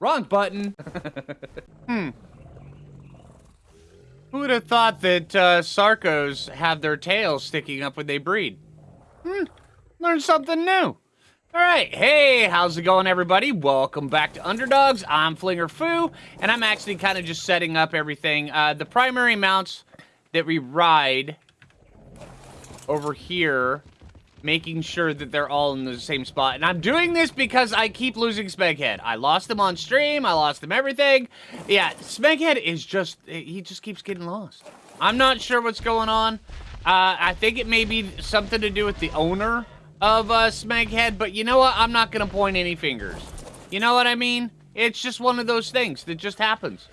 Wrong button. hmm. Who would have thought that uh, Sarcos have their tails sticking up when they breed? Hmm. Learn something new. All right, hey, how's it going, everybody? Welcome back to Underdogs. I'm Flinger Foo, and I'm actually kind of just setting up everything. Uh, the primary mounts that we ride over here making sure that they're all in the same spot. And I'm doing this because I keep losing Smeghead. I lost him on stream. I lost him everything. Yeah, Smeghead is just, he just keeps getting lost. I'm not sure what's going on. Uh, I think it may be something to do with the owner of uh, Smeghead, but you know what? I'm not going to point any fingers. You know what I mean? It's just one of those things that just happens.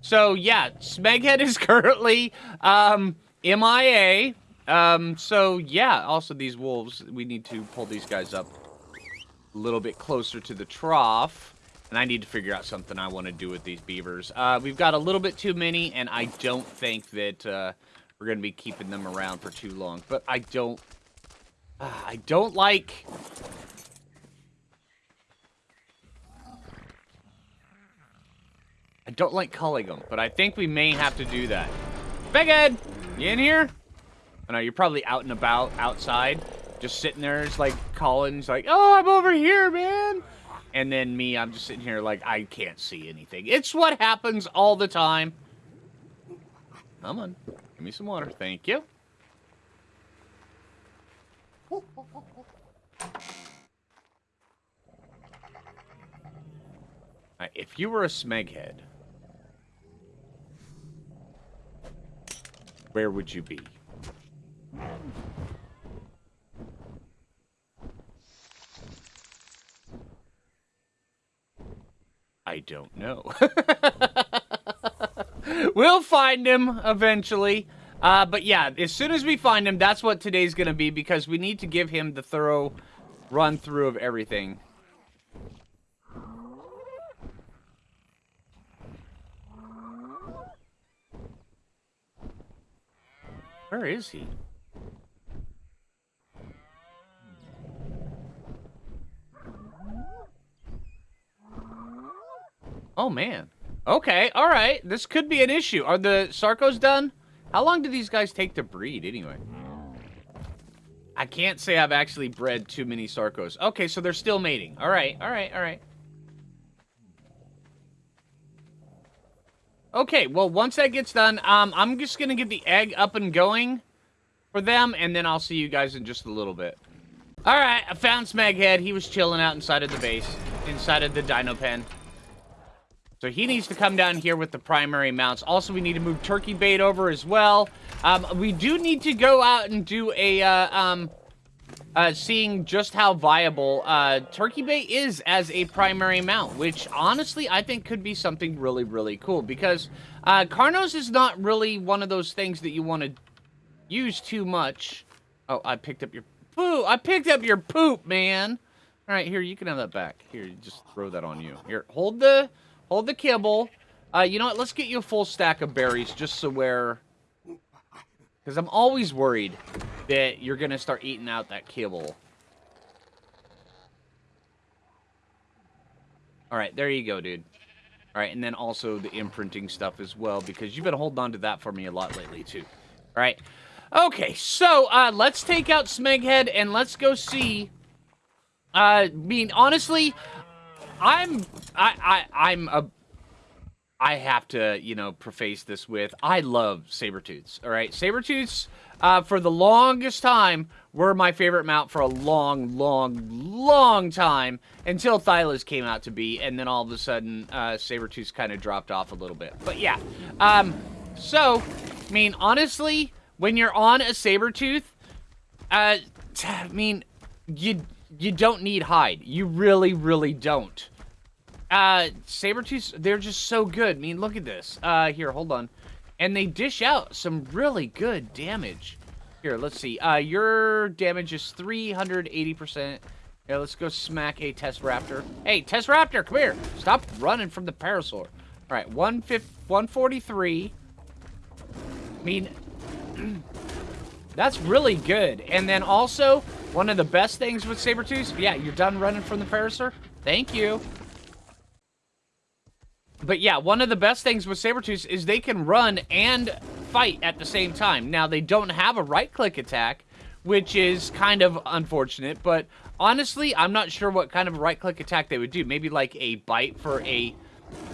So, yeah, Smeghead is currently um, MIA. Um, so yeah, also these wolves, we need to pull these guys up a little bit closer to the trough. And I need to figure out something I want to do with these beavers. Uh, we've got a little bit too many, and I don't think that uh, we're going to be keeping them around for too long. But I don't... Uh, I don't like... I don't like culling them, but I think we may have to do that. Ed, you in here? I know you're probably out and about outside, just sitting there, It's like Colin's like, "Oh, I'm over here, man." And then me, I'm just sitting here like I can't see anything. It's what happens all the time. Come on, give me some water, thank you. Right, if you were a smeghead, where would you be? I don't know. we'll find him eventually. Uh, but yeah, as soon as we find him, that's what today's going to be because we need to give him the thorough run through of everything. Where is he? Oh, man. Okay, all right. This could be an issue. Are the Sarcos done? How long do these guys take to breed, anyway? I can't say I've actually bred too many Sarcos. Okay, so they're still mating. All right, all right, all right. Okay, well, once that gets done, um, I'm just going to get the egg up and going for them, and then I'll see you guys in just a little bit. All right, I found Smeghead. He was chilling out inside of the base, inside of the dino pen. So he needs to come down here with the primary mounts. Also, we need to move turkey bait over as well. Um, we do need to go out and do a, uh, um, uh, seeing just how viable uh, turkey bait is as a primary mount, which honestly I think could be something really, really cool because uh, Carnos is not really one of those things that you want to use too much. Oh, I picked up your poo. I picked up your poop, man. All right, here, you can have that back. Here, just throw that on you. Here, hold the Hold the kibble. Uh, you know what? Let's get you a full stack of berries just so where... Because I'm always worried that you're going to start eating out that kibble. Alright, there you go, dude. Alright, and then also the imprinting stuff as well, because you've been holding on to that for me a lot lately, too. Alright. Okay, so, uh, let's take out Smeghead, and let's go see... Uh, I mean, honestly, I'm I I I'm a I have to, you know, preface this with I love Sabertooths, all right? Sabertooths, uh, for the longest time, were my favorite mount for a long, long, long time until Thylas came out to be, and then all of a sudden, uh, Sabertooths kind of dropped off a little bit. But yeah, um, so, I mean, honestly, when you're on a Sabertooth, uh, I mean, you you don't need hide. You really, really don't. Uh, Sabertooths, they're just so good. I mean, look at this. Uh, here, hold on. And they dish out some really good damage. Here, let's see. Uh, your damage is 380%. Yeah, let's go smack a Test Raptor. Hey, Test Raptor, come here. Stop running from the Parasaur. All right, 143. I mean, that's really good. And then also, one of the best things with Sabertooths, yeah, you're done running from the Parasaur. Thank you. But yeah, one of the best things with Sabertooth is they can run and fight at the same time. Now, they don't have a right-click attack, which is kind of unfortunate, but honestly, I'm not sure what kind of right-click attack they would do. Maybe like a bite for a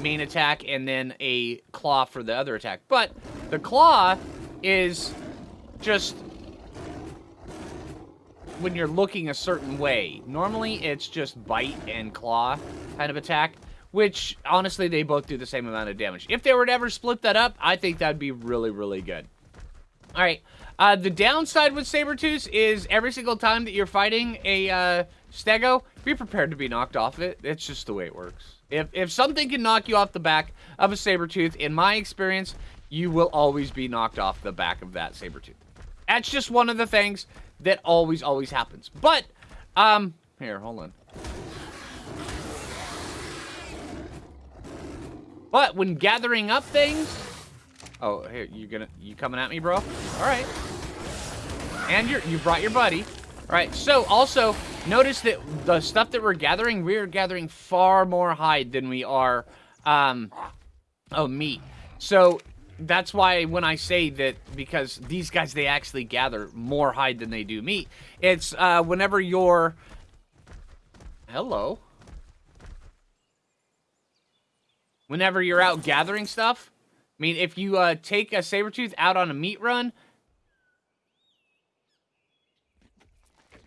main attack and then a claw for the other attack. But the claw is just when you're looking a certain way. Normally, it's just bite and claw kind of attack, which, honestly, they both do the same amount of damage. If they were to ever split that up, I think that'd be really, really good. All right, uh, the downside with Sabertooth is every single time that you're fighting a uh, Stego, be prepared to be knocked off it. It's just the way it works. If, if something can knock you off the back of a Sabertooth, in my experience, you will always be knocked off the back of that Sabertooth. That's just one of the things that always, always happens. But, um, here, hold on. But when gathering up things, oh, here, you gonna, you coming at me, bro? All right. And you're, you brought your buddy. All right, so also, notice that the stuff that we're gathering, we're gathering far more hide than we are, um, oh, meat. So that's why when I say that, because these guys, they actually gather more hide than they do meat. It's uh, whenever you're... Hello. Whenever you're out gathering stuff. I mean, if you uh, take a saber tooth out on a meat run...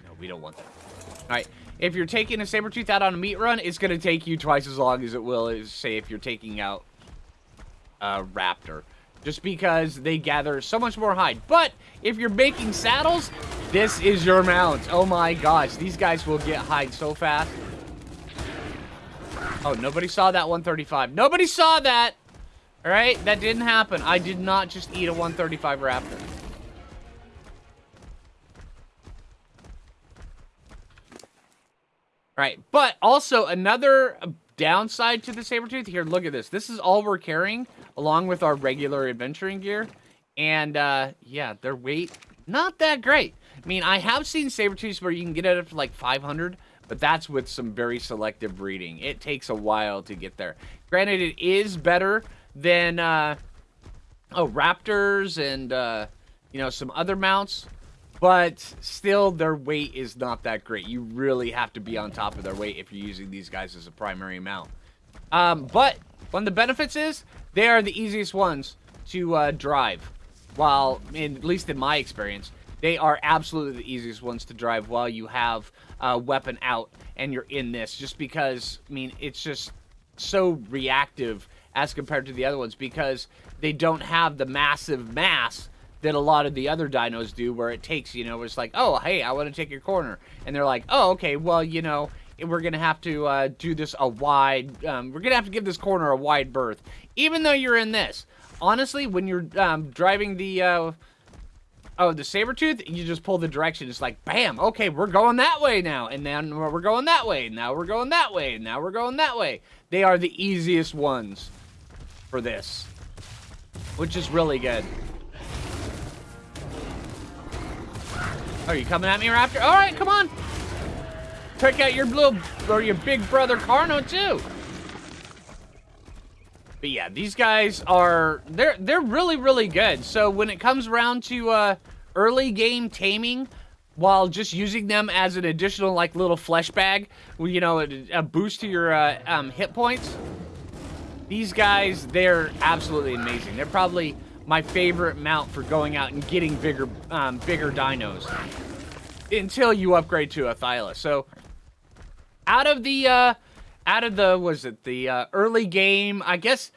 No, we don't want that. Alright, if you're taking a saber tooth out on a meat run, it's going to take you twice as long as it will, as, say, if you're taking out a raptor just because they gather so much more hide. But if you're making saddles, this is your mount. Oh my gosh, these guys will get hide so fast. Oh, nobody saw that 135. Nobody saw that! Alright, that didn't happen. I did not just eat a 135 raptor. Right, but also another downside to the saber tooth here, look at this. This is all we're carrying along with our regular adventuring gear. And, uh, yeah, their weight, not that great. I mean, I have seen saber tooths where you can get it up to like 500, but that's with some very selective breeding. It takes a while to get there. Granted, it is better than, uh, oh, raptors and, uh, you know, some other mounts, but still their weight is not that great. You really have to be on top of their weight if you're using these guys as a primary mount. Um, but one of the benefits is they are the easiest ones to uh, drive. While, in, at least in my experience, they are absolutely the easiest ones to drive while you have a weapon out and you're in this. Just because, I mean, it's just so reactive as compared to the other ones because they don't have the massive mass that a lot of the other dinos do where it takes, you know, it's like, oh, hey, I want to take your corner. And they're like, oh, okay, well, you know, we're going to have to uh, do this a wide, um, we're going to have to give this corner a wide berth. Even though you're in this. Honestly, when you're um, driving the, uh, oh, the saber tooth, you just pull the direction. It's like, bam, okay, we're going that way now. And then we're going that way. Now we're going that way. Now we're going that way. They are the easiest ones for this. Which is really good. Are you coming at me, Raptor? All right, come on. Check out your little, or your big brother Carno, too. But yeah, these guys are, they're, they're really, really good. So when it comes around to uh, early game taming, while just using them as an additional, like, little flesh bag, you know, a, a boost to your uh, um, hit points, these guys, they're absolutely amazing. They're probably my favorite mount for going out and getting bigger, um, bigger dinos until you upgrade to a Thyla. So out of the uh, out of the was it the uh, early game? I guess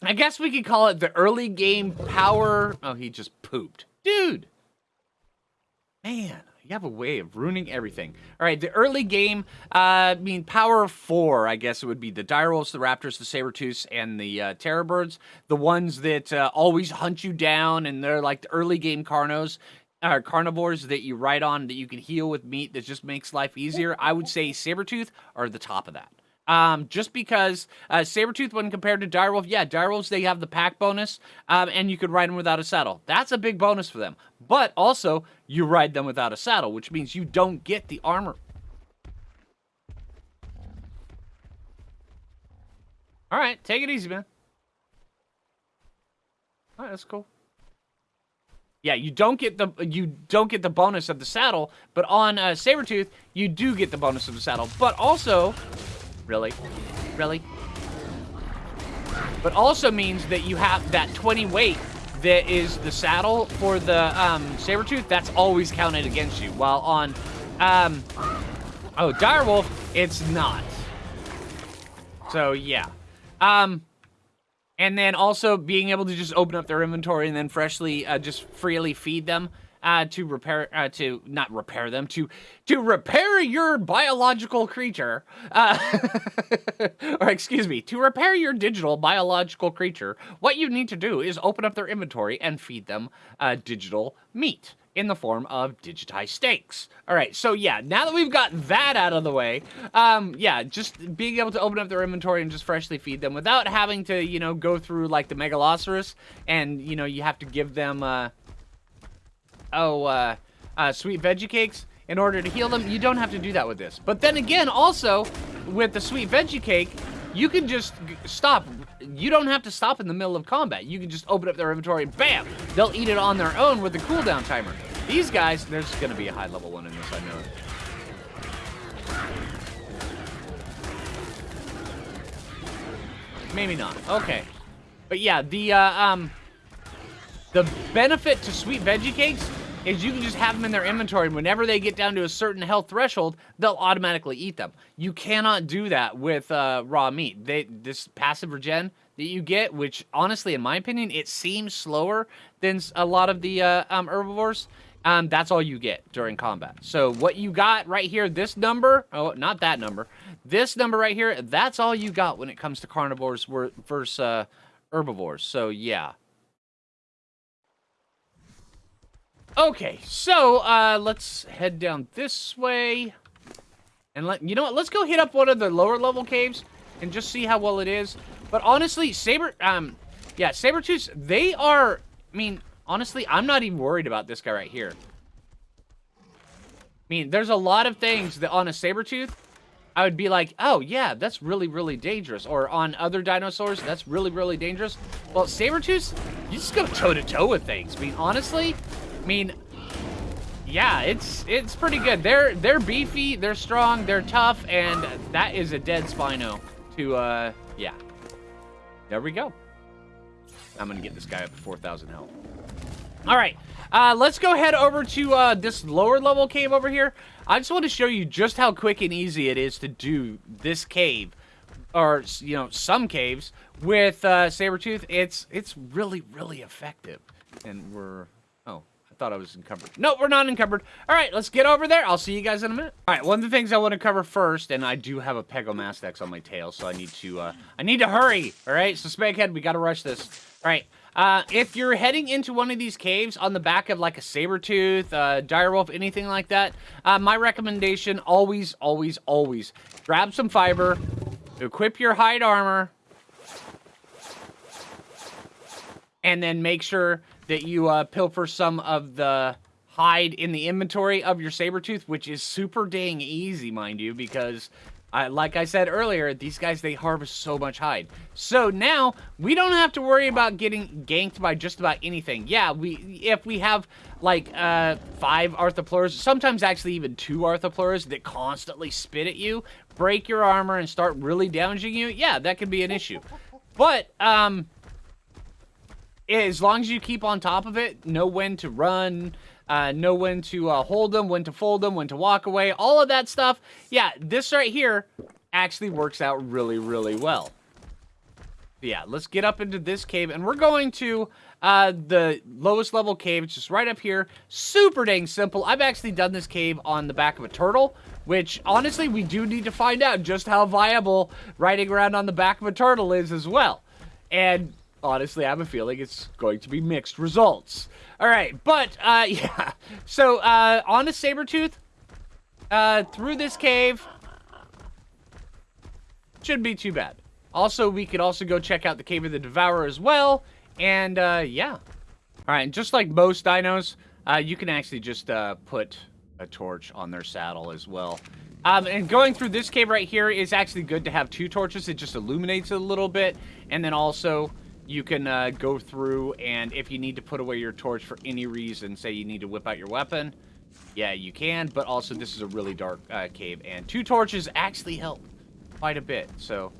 I guess we could call it the early game power. Oh, he just pooped, dude. Man, you have a way of ruining everything. All right, the early game, uh, I mean, power four, I guess it would be the Direwolves, the Raptors, the Sabertooths, and the uh, Terrorbirds. The ones that uh, always hunt you down, and they're like the early game Carnos uh, carnivores that you ride on that you can heal with meat that just makes life easier, I would say Sabretooth are the top of that. Um, just because uh, Sabretooth, when compared to Direwolf, yeah, Direwolves, they have the pack bonus, um, and you could ride them without a saddle. That's a big bonus for them. But also, you ride them without a saddle, which means you don't get the armor. All right, take it easy, man. All right, that's cool. Yeah, you don't get the you don't get the bonus of the saddle, but on uh, Sabretooth, you do get the bonus of the saddle. But also, really, really, but also means that you have that 20 weight that is the saddle for the um, Sabretooth, that's always counted against you. While on, um, oh, Direwolf, it's not. So, yeah. Um, and then also being able to just open up their inventory and then freshly, uh, just freely feed them uh, to repair, uh, to not repair them, to to repair your biological creature, uh, or excuse me, to repair your digital biological creature. What you need to do is open up their inventory and feed them uh, digital meat in the form of digitized steaks. All right, so yeah, now that we've got that out of the way, um, yeah, just being able to open up their inventory and just freshly feed them without having to, you know, go through like the Megalosaurus and, you know, you have to give them, uh, oh, uh, uh, sweet veggie cakes in order to heal them. You don't have to do that with this. But then again, also, with the sweet veggie cake, you can just stop. You don't have to stop in the middle of combat. You can just open up their inventory and bam! They'll eat it on their own with the cooldown timer. These guys, there's going to be a high level one in this, I know. Maybe not. Okay. But yeah, the, uh, um, the benefit to sweet veggie cakes is you can just have them in their inventory and whenever they get down to a certain health threshold, they'll automatically eat them. You cannot do that with uh, raw meat. They This passive regen that you get, which honestly, in my opinion, it seems slower than a lot of the uh, um, herbivores. Um, that's all you get during combat. So what you got right here, this number, oh, not that number, this number right here, that's all you got when it comes to carnivores versus uh, herbivores. So yeah. Okay, so uh, let's head down this way. And let you know what, let's go hit up one of the lower level caves and just see how well it is. But honestly, Saber, um, yeah, Sabretooths, they are, I mean, honestly, I'm not even worried about this guy right here. I mean, there's a lot of things that on a Sabretooth, I would be like, oh, yeah, that's really, really dangerous. Or on other dinosaurs, that's really, really dangerous. Well, Sabretooths, you just go toe-to-toe -to -toe with things. I mean, honestly, I mean, yeah, it's it's pretty good. They're they're beefy, they're strong, they're tough, and that is a dead Spino to, uh, yeah. There we go. I'm gonna get this guy up to 4,000 health. All right, uh, let's go head over to uh, this lower level cave over here. I just want to show you just how quick and easy it is to do this cave, or you know, some caves with uh, Sabretooth. It's it's really really effective, and we're thought I was encumbered. No, we're not encumbered. All right, let's get over there. I'll see you guys in a minute. All right, one of the things I want to cover first, and I do have a Pegomastax on my tail, so I need to, uh, I need to hurry. All right, so Spaghead, we got to rush this. All right, uh, if you're heading into one of these caves on the back of like a saber tooth, uh, direwolf, anything like that, uh, my recommendation always, always, always grab some fiber, equip your hide armor, and then make sure that you uh, pilfer some of the hide in the inventory of your saber tooth, which is super dang easy, mind you, because uh, like I said earlier, these guys, they harvest so much hide. So now, we don't have to worry about getting ganked by just about anything. Yeah, we if we have, like, uh, five Arthropleuras, sometimes actually even two Arthropleuras that constantly spit at you, break your armor, and start really damaging you, yeah, that could be an issue. But, um, as long as you keep on top of it, know when to run, uh, know when to uh, hold them, when to fold them, when to walk away, all of that stuff. Yeah, this right here actually works out really, really well. Yeah, let's get up into this cave, and we're going to uh, the lowest level cave, it's just right up here. Super dang simple. I've actually done this cave on the back of a turtle, which, honestly, we do need to find out just how viable riding around on the back of a turtle is as well. And honestly, I have a feeling it's going to be mixed results. All right, but, uh, yeah. So, uh, on a Sabretooth, uh, through this cave, shouldn't be too bad. Also, we could also go check out the Cave of the Devourer as well, and, uh, yeah. All right, and just like most dinos, uh, you can actually just, uh, put a torch on their saddle as well. Um, and going through this cave right here is actually good to have two torches. It just illuminates it a little bit. And then also, you can uh, go through and if you need to put away your torch for any reason, say you need to whip out your weapon, yeah, you can. But also, this is a really dark uh, cave. And two torches actually help quite a bit. So, all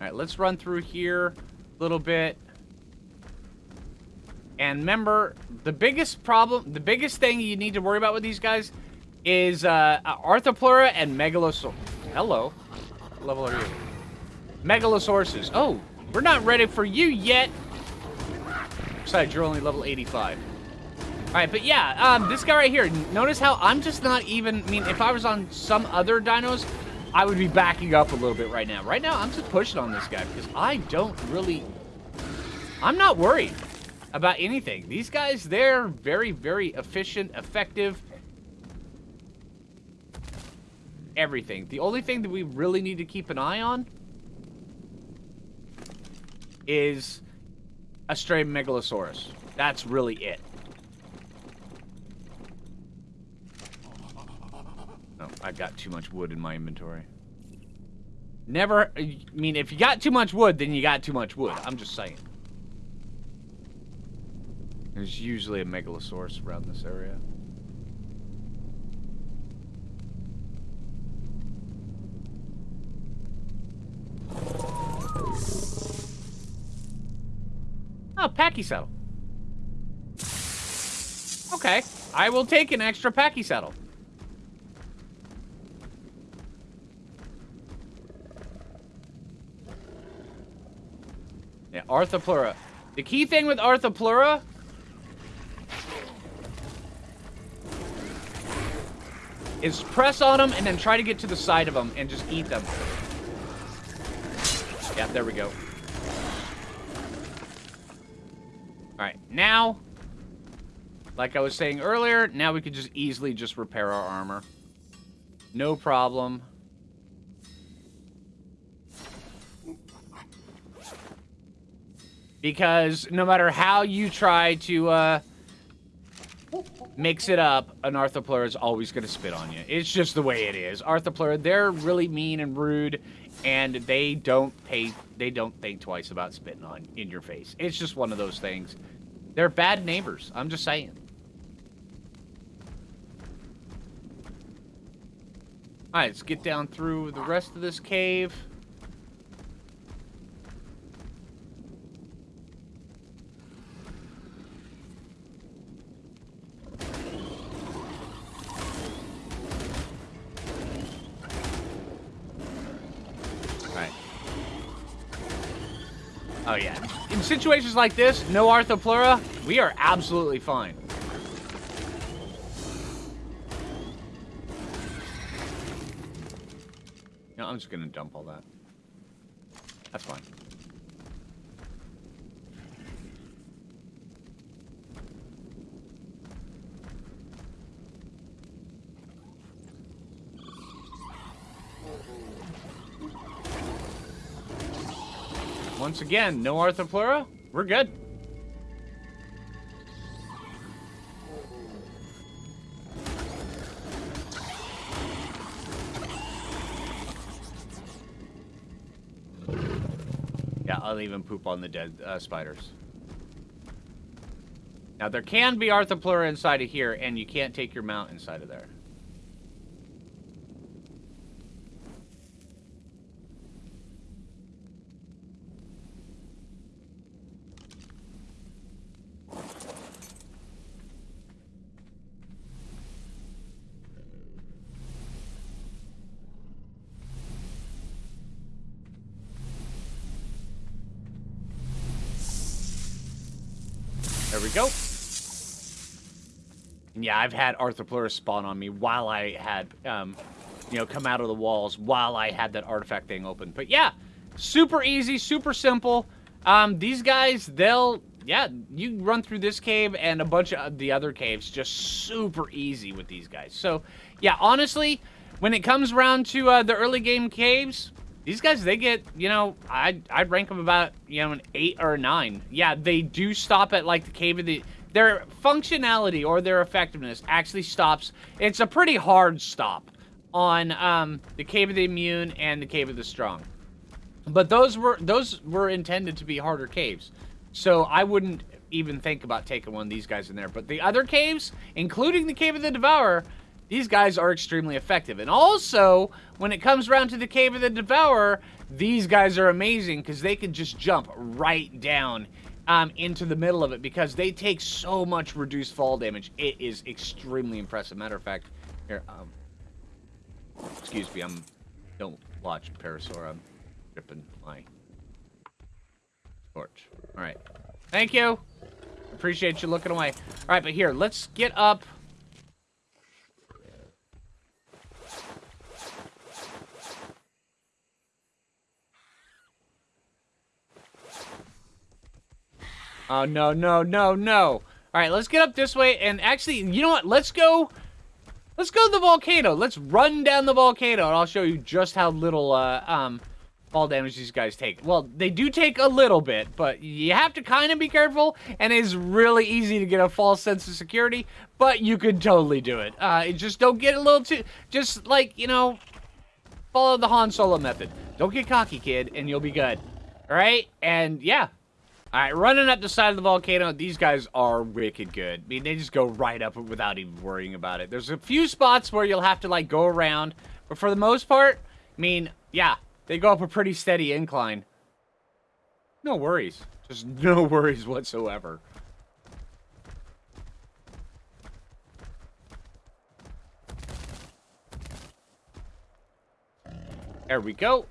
right, let's run through here a little bit. And remember, the biggest problem, the biggest thing you need to worry about with these guys is uh, Arthropleura and Megalosaurus. Hello. What level are you? Megalosauruses. Oh, we're not ready for you yet. Besides, you're only level 85. All right, but yeah, um, this guy right here, notice how I'm just not even, I mean, if I was on some other dinos, I would be backing up a little bit right now. Right now, I'm just pushing on this guy because I don't really, I'm not worried about anything. These guys, they're very, very efficient, effective, everything. The only thing that we really need to keep an eye on is a stray Megalosaurus. That's really it. Oh, I got too much wood in my inventory. Never, I mean, if you got too much wood, then you got too much wood. I'm just saying. There's usually a Megalosaurus around this area. Oh, Pachysaddle. Okay, I will take an extra Pachysaddle. Yeah, Arthropleura. The key thing with Arthropleura is press on them and then try to get to the side of them and just eat them. Yeah, there we go. Now, like I was saying earlier, now we could just easily just repair our armor. No problem. Because no matter how you try to uh, mix it up, an Arthropleura is always going to spit on you. It's just the way it is. Arthropleura, they're really mean and rude, and they don't pay they don't think twice about spitting on in your face. It's just one of those things. They're bad neighbors. I'm just saying. Alright, let's get down through the rest of this cave. Situations like this, no Arthropleura, we are absolutely fine. No, I'm just to dump all that. That's fine. Once again, no Arthropleura. We're good. Yeah, I'll even poop on the dead uh, spiders. Now, there can be Arthropleura inside of here, and you can't take your mount inside of. There we go. And yeah, I've had Arthropleura spawn on me while I had, um, you know, come out of the walls while I had that artifact thing open. But yeah, super easy, super simple. Um, these guys, they'll, yeah, you run through this cave and a bunch of the other caves just super easy with these guys. So, yeah, honestly, when it comes around to uh, the early game caves, these guys, they get, you know, I'd, I'd rank them about, you know, an 8 or a 9. Yeah, they do stop at, like, the Cave of the... Their functionality or their effectiveness actually stops. It's a pretty hard stop. on um, the Cave of the Immune and the Cave of the Strong. But those were those were intended to be harder caves. So I wouldn't even think about taking one of these guys in there. But the other caves, including the Cave of the Devourer, these guys are extremely effective. And also, when it comes around to the Cave of the Devourer, these guys are amazing because they can just jump right down um, into the middle of it because they take so much reduced fall damage. It is extremely impressive. Matter of fact, here, um, excuse me, I'm don't watch Parasaur. I'm dripping my torch. All right, thank you. Appreciate you looking away. All right, but here, let's get up. Oh, no, no, no, no. All right, let's get up this way. And actually, you know what? Let's go... Let's go to the volcano. Let's run down the volcano, and I'll show you just how little uh, um, fall damage these guys take. Well, they do take a little bit, but you have to kind of be careful, and it's really easy to get a false sense of security, but you can totally do it. Uh, just don't get a little too... Just, like, you know, follow the Han Solo method. Don't get cocky, kid, and you'll be good. All right? And, yeah, all right, running up the side of the volcano, these guys are wicked good. I mean, they just go right up without even worrying about it. There's a few spots where you'll have to, like, go around. But for the most part, I mean, yeah, they go up a pretty steady incline. No worries. Just no worries whatsoever. There we go.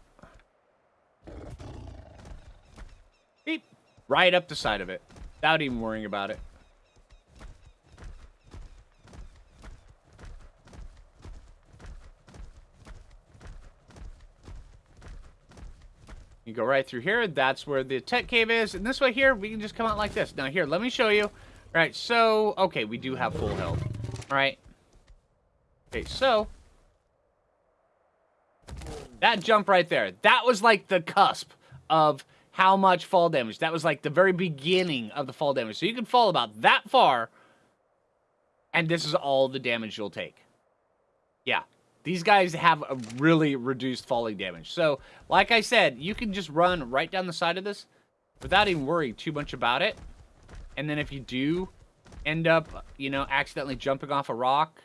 Right up the side of it. Without even worrying about it. You go right through here. That's where the tech cave is. And this way here, we can just come out like this. Now here, let me show you. All right, so, okay, we do have full health. All right. Okay, so. That jump right there. That was like the cusp of how much fall damage. That was like the very beginning of the fall damage. So you can fall about that far, and this is all the damage you'll take. Yeah, these guys have a really reduced falling damage. So, like I said, you can just run right down the side of this without even worrying too much about it. And then if you do end up, you know, accidentally jumping off a rock,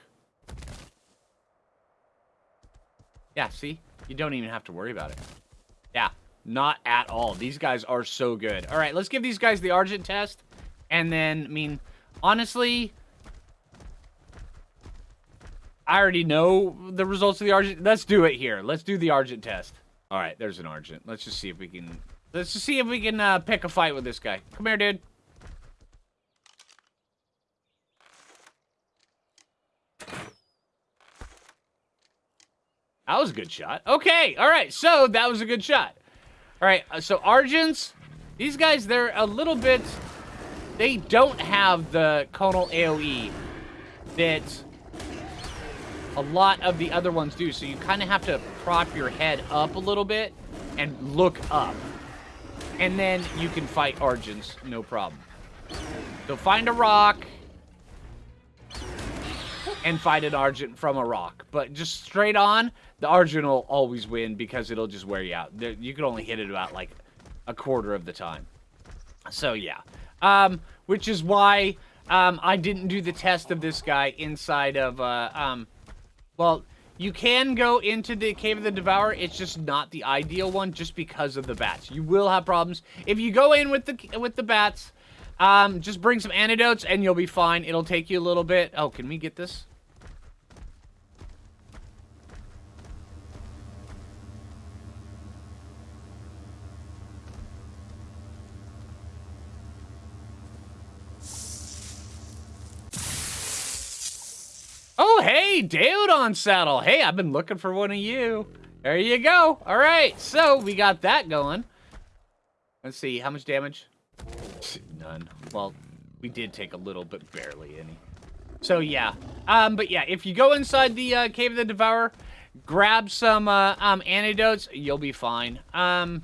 yeah, see? You don't even have to worry about it. Yeah, not at all. These guys are so good. All right, let's give these guys the Argent test. And then, I mean, honestly, I already know the results of the Argent. Let's do it here. Let's do the Argent test. All right, there's an Argent. Let's just see if we can... Let's just see if we can uh, pick a fight with this guy. Come here, dude. That was a good shot. Okay, all right, so that was a good shot. All right, uh, so Argents, these guys, they're a little bit... They don't have the conal AoE that a lot of the other ones do. So you kind of have to prop your head up a little bit and look up. And then you can fight Argents, no problem. So find a rock and fight an Argent from a rock. But just straight on, the Argent will always win because it'll just wear you out. You can only hit it about like a quarter of the time. So yeah, um, which is why um, I didn't do the test of this guy inside of, uh, um, well, you can go into the Cave of the Devourer. It's just not the ideal one just because of the bats. You will have problems. If you go in with the with the bats, um, just bring some antidotes and you'll be fine. It'll take you a little bit. Oh, can we get this? Hey, Daeodon saddle. Hey, I've been looking for one of you. There you go. All right, so we got that going. Let's see, how much damage? None. Well, we did take a little, but barely any. So, yeah. Um, but yeah, if you go inside the uh, Cave of the Devourer, grab some uh, um, antidotes, you'll be fine. Um,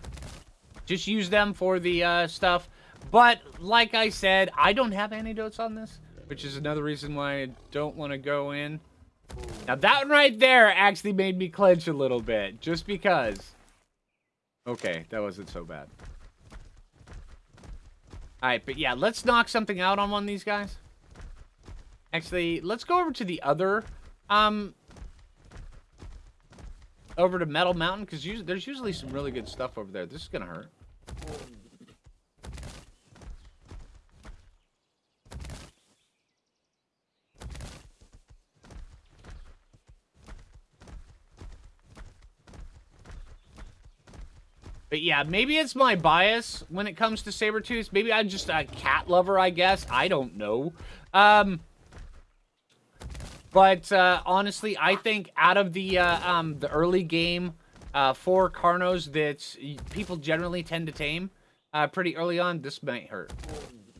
just use them for the uh, stuff. But, like I said, I don't have antidotes on this which is another reason why I don't want to go in. Now that one right there actually made me clench a little bit, just because. Okay, that wasn't so bad. Alright, but yeah, let's knock something out on one of these guys. Actually, let's go over to the other, um, over to Metal Mountain, because there's usually some really good stuff over there. This is going to hurt. But yeah, maybe it's my bias when it comes to saber tooth. Maybe I'm just a cat lover, I guess. I don't know. Um, but uh, honestly, I think out of the uh, um, the early game uh, four Carnos that people generally tend to tame uh, pretty early on, this might hurt.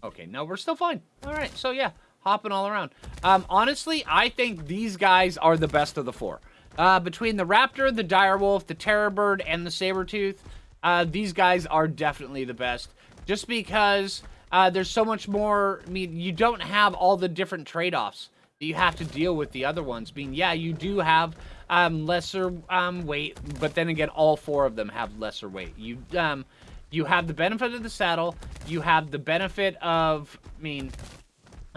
Okay, no, we're still fine. All right, so yeah, hopping all around. Um, honestly, I think these guys are the best of the four. Uh, between the Raptor, the Direwolf, the Terror Bird, and the Sabertooth, uh, these guys are definitely the best. Just because uh, there's so much more, I mean, you don't have all the different trade-offs that you have to deal with the other ones. I mean, yeah, you do have um, lesser um, weight, but then again, all four of them have lesser weight. You, um, you have the benefit of the saddle, you have the benefit of, I mean,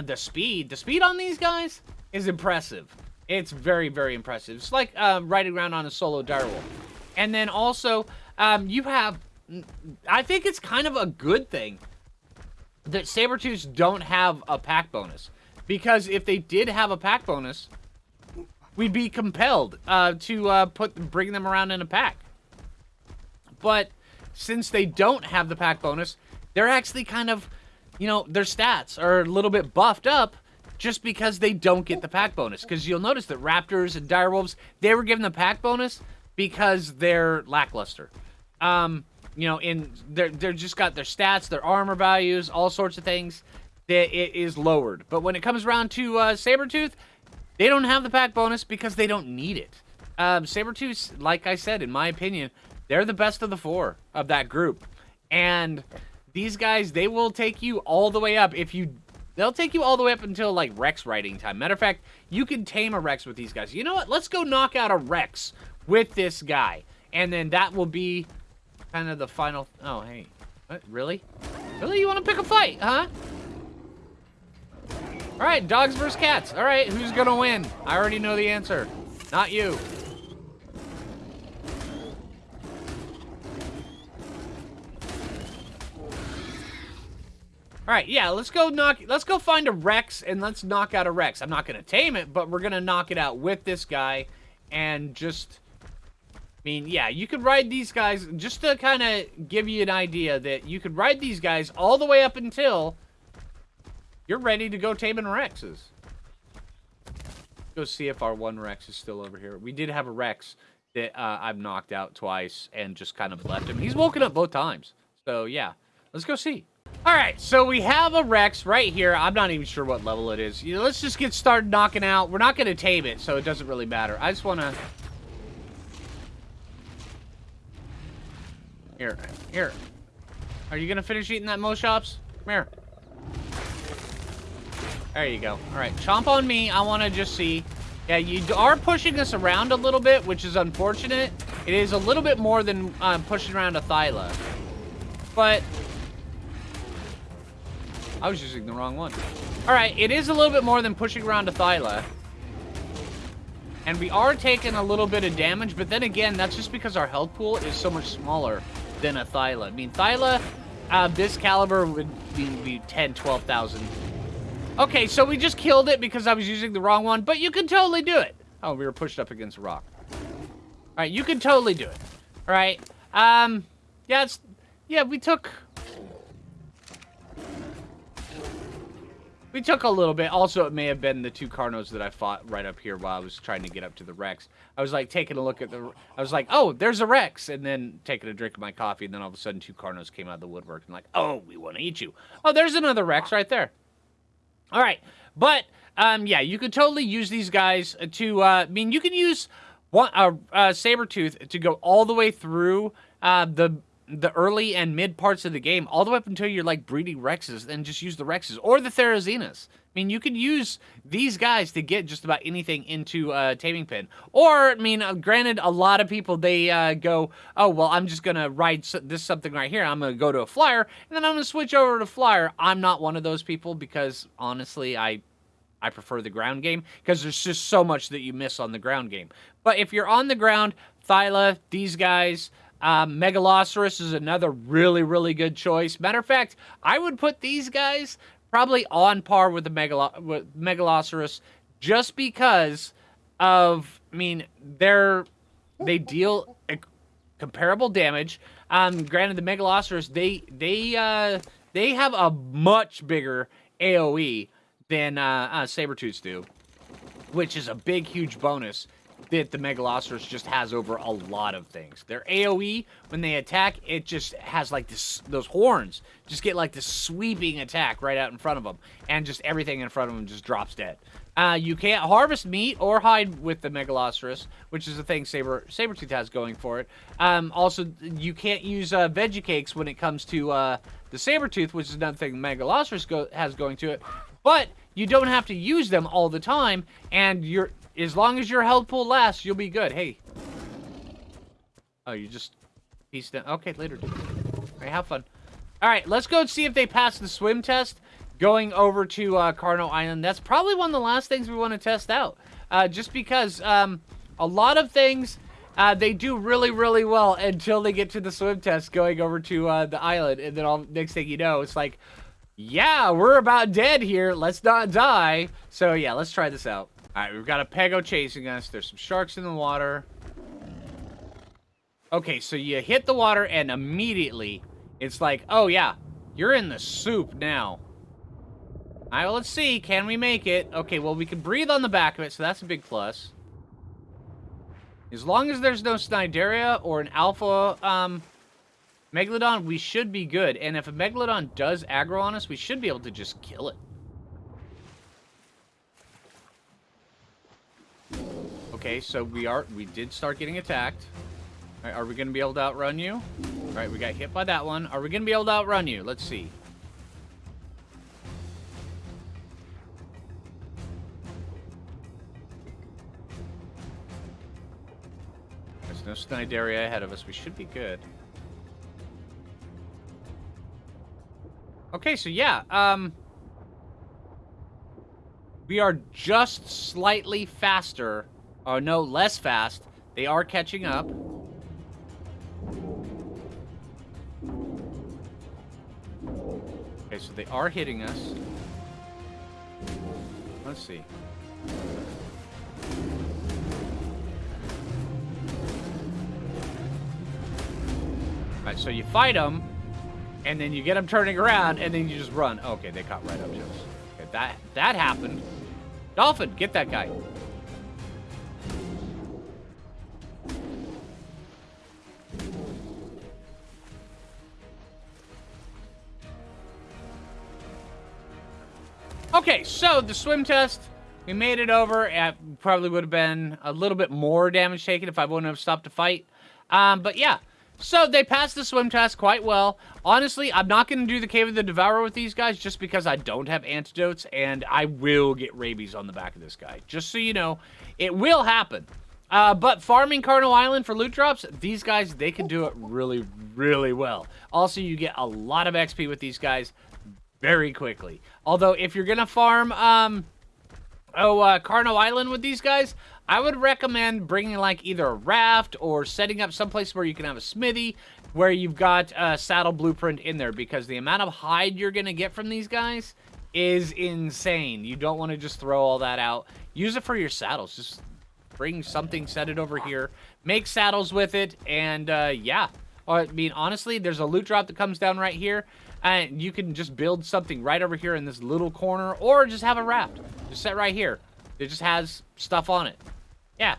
the speed. The speed on these guys is impressive. It's very, very impressive. It's like uh, riding around on a solo direwolf. And then also, um, you have, I think it's kind of a good thing that Sabertooths don't have a pack bonus. Because if they did have a pack bonus, we'd be compelled uh, to uh, put bring them around in a pack. But since they don't have the pack bonus, they're actually kind of, you know, their stats are a little bit buffed up just because they don't get the pack bonus. Because you'll notice that Raptors and Direwolves, they were given the pack bonus because they're lackluster. Um, you know, in they're they're just got their stats, their armor values, all sorts of things that it is lowered. But when it comes around to uh, Sabretooth, they don't have the pack bonus because they don't need it. Um, Sabretooth, like I said, in my opinion, they're the best of the four of that group. And these guys, they will take you all the way up if you... They'll take you all the way up until, like, Rex riding time. Matter of fact, you can tame a Rex with these guys. You know what? Let's go knock out a Rex with this guy. And then that will be kind of the final... Oh, hey. What? Really? Really? You want to pick a fight, huh? Alright, dogs versus cats. Alright, who's gonna win? I already know the answer. Not you. Alright, yeah, let's go knock let's go find a Rex and let's knock out a Rex. I'm not gonna tame it, but we're gonna knock it out with this guy and just mean, yeah, you could ride these guys, just to kind of give you an idea that you could ride these guys all the way up until you're ready to go taming Rexes. Go see if our one Rex is still over here. We did have a Rex that uh, I've knocked out twice and just kind of left him. He's woken up both times. So, yeah. Let's go see. Alright, so we have a Rex right here. I'm not even sure what level it is. You know, let's just get started knocking out. We're not going to tame it, so it doesn't really matter. I just want to Here, here. Are you gonna finish eating that Moschops? Come here. There you go. All right, chomp on me. I want to just see. Yeah, you are pushing us around a little bit, which is unfortunate. It is a little bit more than uh, pushing around a Thyla. But... I was using the wrong one. All right, it is a little bit more than pushing around a Thyla. And we are taking a little bit of damage, but then again, that's just because our health pool is so much smaller than a Thyla. I mean, Thyla, uh, this caliber would be, be 10, 12,000. Okay, so we just killed it because I was using the wrong one, but you can totally do it. Oh, we were pushed up against a rock. All right, you can totally do it. All right. Um, yeah, it's, yeah, we took We took a little bit. Also, it may have been the two Carnos that I fought right up here while I was trying to get up to the Rex. I was like taking a look at the... I was like, oh, there's a Rex. And then taking a drink of my coffee. And then all of a sudden, two Carnos came out of the woodwork. And like, oh, we want to eat you. Oh, there's another Rex right there. All right. But, um, yeah, you could totally use these guys to... Uh, I mean, you can use one uh, uh, Sabretooth to go all the way through uh, the the early and mid parts of the game, all the way up until you're like breeding Rexes, and just use the Rexes or the Therazinas. I mean, you can use these guys to get just about anything into a taming pen. Or, I mean, uh, granted, a lot of people, they uh, go, oh, well, I'm just going to ride this something right here. I'm going to go to a flyer, and then I'm going to switch over to flyer. I'm not one of those people because, honestly, I I prefer the ground game because there's just so much that you miss on the ground game. But if you're on the ground, Thyla, these guys, um, Megaloceros is another really, really good choice. Matter of fact, I would put these guys probably on par with the Megalo- with Megaloceros just because of, I mean, they're they deal comparable damage. Um, granted, the Megaloceros they they uh, they have a much bigger AOE than uh, uh, Sabertooths do, which is a big, huge bonus that the Megaloceros just has over a lot of things. Their AoE, when they attack, it just has like this, those horns just get like this sweeping attack right out in front of them, and just everything in front of them just drops dead. Uh, you can't harvest meat or hide with the Megaloceros, which is the thing Saber Sabertooth has going for it. Um, also, you can't use uh, veggie cakes when it comes to uh, the Sabertooth, which is another thing Megaloceros go has going to it. But you don't have to use them all the time, and you're as long as your health pool lasts, you'll be good. Hey. Oh, you just pieced down. Okay, later, dude. All right, have fun. All right, let's go see if they pass the swim test. Going over to uh, Carno Island. That's probably one of the last things we want to test out. Uh, just because um, a lot of things uh, they do really, really well until they get to the swim test going over to uh, the island. And then all next thing you know, it's like, yeah, we're about dead here. Let's not die. So yeah, let's try this out. All right, we've got a Pego chasing us. There's some sharks in the water. Okay, so you hit the water and immediately it's like, oh yeah, you're in the soup now. All right, well, let's see. Can we make it? Okay, well, we can breathe on the back of it, so that's a big plus. As long as there's no Cnidaria or an Alpha um, Megalodon, we should be good. And if a Megalodon does aggro on us, we should be able to just kill it. Okay, so we are we did start getting attacked. are we going to be able to outrun you? All right, we got hit by that one. Are we going to be able to outrun you? Let's see. There's no Cnidaria ahead of us. We should be good. Okay, so yeah, um... We are just slightly faster Oh, no, less fast. They are catching up. Okay, so they are hitting us. Let's see. Alright, so you fight them, and then you get them turning around, and then you just run. Okay, they caught right up to us. Okay, that, that happened. Dolphin, get that guy. Okay, so the swim test, we made it over. It probably would have been a little bit more damage taken if I wouldn't have stopped to fight. Um, but yeah, so they passed the swim test quite well. Honestly, I'm not going to do the Cave of the Devourer with these guys just because I don't have antidotes and I will get rabies on the back of this guy. Just so you know, it will happen. Uh, but farming Carno Island for loot drops, these guys, they can do it really, really well. Also, you get a lot of XP with these guys very quickly. Although, if you're going to farm, um, oh, uh, Carno Island with these guys, I would recommend bringing, like, either a raft or setting up someplace where you can have a smithy where you've got a saddle blueprint in there because the amount of hide you're going to get from these guys is insane. You don't want to just throw all that out. Use it for your saddles. Just bring something, set it over here, make saddles with it, and, uh, yeah. I mean, honestly, there's a loot drop that comes down right here. And you can just build something right over here in this little corner, or just have a raft. Just set right here. It just has stuff on it. Yeah.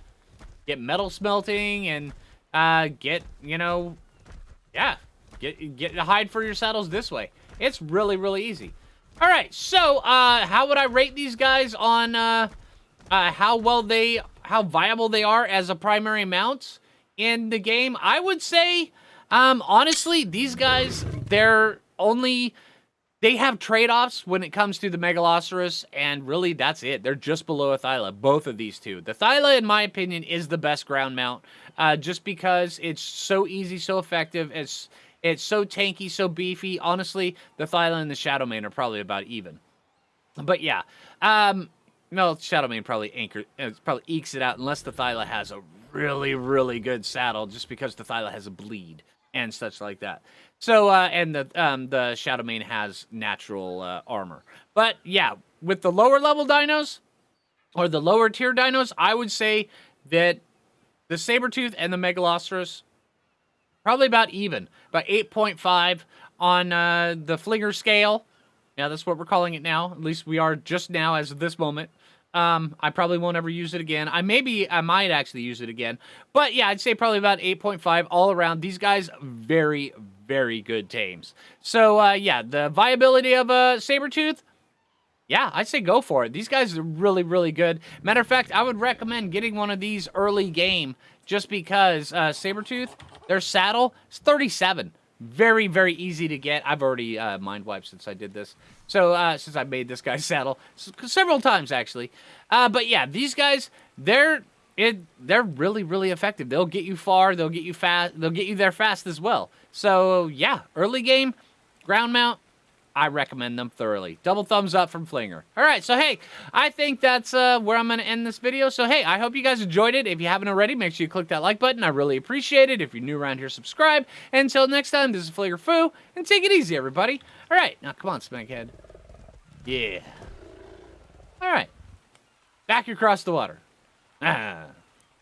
Get metal smelting and uh, get, you know, yeah. Get, get hide for your saddles this way. It's really, really easy. All right, so uh, how would I rate these guys on uh, uh, how well they, how viable they are as a primary mount in the game? I would say Um, honestly, these guys, they're only they have trade-offs when it comes to the Megaloceros, and really that's it. They're just below a Thyla, both of these two. The Thyla, in my opinion, is the best ground mount, uh, just because it's so easy, so effective. It's it's so tanky, so beefy. Honestly, the Thyla and the Shadowmane are probably about even. But yeah, um, no, Shadowmane probably anchor, uh, probably ekes it out unless the Thyla has a really, really good saddle, just because the Thyla has a bleed and such like that. So, uh, and the um, the Shadowmane has natural uh, armor. But yeah, with the lower level dinos or the lower tier dinos, I would say that the Sabretooth and the Megaloceros probably about even, about 8.5 on uh, the Flinger scale. Yeah, that's what we're calling it now. At least we are just now as of this moment. Um, I probably won't ever use it again. I maybe I might actually use it again. But yeah, I'd say probably about 8.5 all around. These guys very, very good tames. So uh, yeah, the viability of a saber tooth. yeah, I'd say go for it. These guys are really, really good. Matter of fact, I would recommend getting one of these early game just because uh, Sabretooth, their saddle is 37 very, very easy to get. I've already uh, mind wiped since I did this. So, uh, since I made this guy's saddle several times, actually. Uh, but yeah, these guys, they're it, they're really, really effective. They'll get you far. They'll get you fast. They'll get you there fast as well. So yeah, early game, ground mount, I recommend them thoroughly. Double thumbs up from Flinger. All right, so hey, I think that's uh, where I'm going to end this video. So hey, I hope you guys enjoyed it. If you haven't already, make sure you click that like button. I really appreciate it. If you're new around here, subscribe. Until next time, this is Flinger Foo, and take it easy, everybody. All right, now come on, Spankhead. Yeah. All right. Back across the water. Ah.